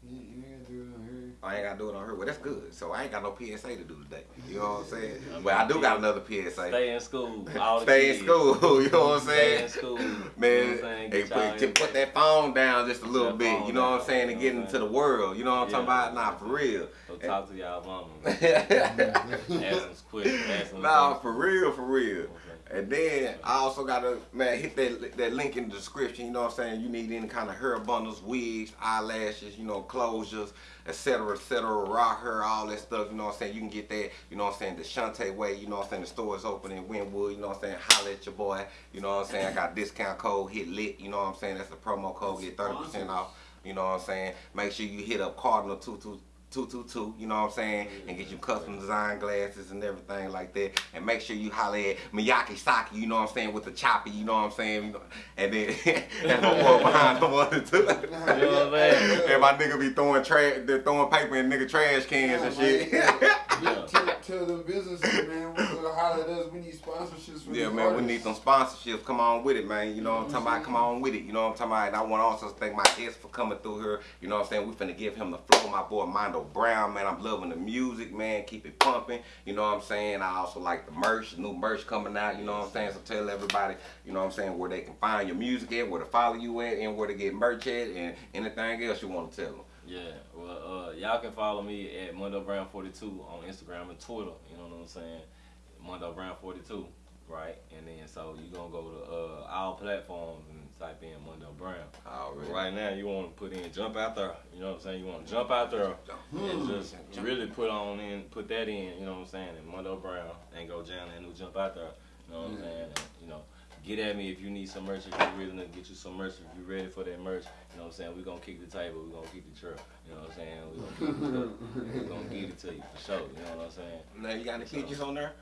you, you ain't do it on here. I ain't gotta do it on her. Well, that's good. So I ain't got no PSA to do today. You know what I'm saying? I mean, But I do got another PSA. stay in school. All the Stay in school. You know what I'm saying? Stay saying? in school. You know Man, saying? hey, put, in- put that phone down just a little bit. You know what I'm saying? you And get into saying? the world. You know what I'm talking about? Nah, for real. Go talk to y'all mama. nah, Ask them quick. Ask them for real, for real. And then I also gotta man hit that that link in the description. You know what I'm saying? You need any kind of hair bundles, wigs, eyelashes, you know, closures, etc., etc., raw hair, all that stuff. You know what I'm saying? You can get that. You know what I'm saying? The Shante way. You know what I'm saying? The store is open in Winwood. You know what I'm saying? Holla at your boy. You know what I'm saying? I got discount code hit lit. You know what I'm saying? That's the promo code. Get thirty percent off. You know what I'm saying? Make sure you hit up Cardinal two two. 222, you know what I'm saying? And get you custom mm-hmm. design glasses and everything like that. And make sure you holler at Miyake Saki, you know what I'm saying, with the choppy, you know what I'm saying? And then and my boy behind the one and two. You know what I'm saying? and my nigga be throwing trash, they're throwing paper in nigga trash cans and shit. Yeah. Tell, tell them businesses, man, we holler at us. We need sponsorships for Yeah, these man, we need some sponsorships. Come on with it, man. You know what I'm talking about? Come on with it. You know what I'm talking about? And I want to also thank my guest for coming through here. You know what I'm saying? We finna give him the flow. My boy Mondo Brown, man. I'm loving the music, man. Keep it pumping. You know what I'm saying? I also like the merch, new merch coming out. You know what I'm saying? So tell everybody, you know what I'm saying, where they can find your music at, where to follow you at, and where to get merch at, and anything else you want to tell them. Yeah, well, uh, y'all can follow me at Mondo Brown 42 on Instagram and Twitter. You know what I'm saying? Mondo Brown 42, right? And then so you gonna go to uh, all platforms and type in Mondo Brown. Already. Right now, you want to put in jump out there. You know what I'm saying? You want to jump out there and just really put on in, put that in. You know what I'm saying? And Mondo Brown and go down and new jump out there. You know what I'm saying? And, you know, get at me if you need some merch. If you're ready to get you some merch, if you're ready for that merch. You know what I'm saying? We're gonna kick the table. We're gonna keep the trail. You know what I'm saying? We're gonna, keep it we're gonna get it to you for sure. You know what I'm saying? Now, you got any features on there?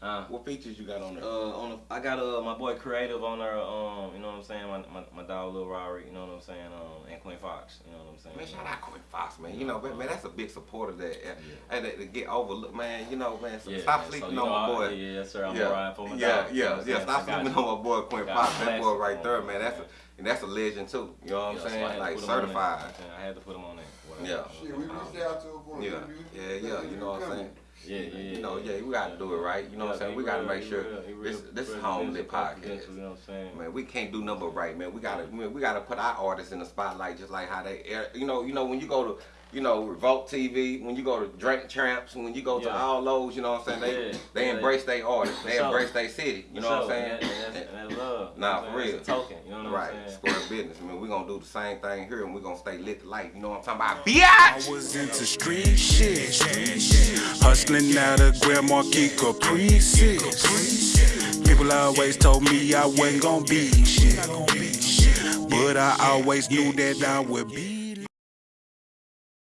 Huh? What features you got on there? Uh, on the, I got uh my boy Creative on there. Um, you know what I'm saying? My my, my dog Lil Rory. You know what I'm saying? Um, and Queen Fox. You know what I'm saying? Man, shout out Quinn Fox, man. You know, man, man, that's a big supporter of that, uh, and that, to get overlooked, man. You know, man. So Yeah, stop man. Sleeping you on know, my I- boy. Yeah, yes, sir. I'm yeah, riding for my yeah, dog. you know yeah, what I'm yeah. saying? Stop I got sleeping you. on my boy Quinn Fox. That boy right on there, it, man. That's a man. and that's a legend too. You know what I'm Yeah, so saying? had Like put him on there. certified. I had to put him on there. Yeah. Shit, we reached out to him Yeah, yeah, yeah. You know what I'm saying? Yeah, yeah, yeah. You know, yeah, we gotta do it right. You know what I'm saying? We gotta real- make sure real- this this is real home lit business podcast. You know what I'm saying? Man, we can't do nothing but right, man. We gotta we, we gotta put our artists in the spotlight just like how they air. You know, you know when you go to you know Revolt TV, when you go to Drink Champs, when you go to all those, you know what I'm saying? They Yeah. they Yeah. embrace their artists, they For sure. embrace their city. You know what I'm saying? And, that- and that's, love. Nah, know what I'm for real. It's token. You know what Right, I'm saying? Right, square business. I mean, we gonna do the same thing here, and we gonna stay lit to life. You know what I'm talking about? I was into street shit. Hustling out of Grand Marquis Caprices. People always told me I wasn't gonna be shit. But I always knew that I would be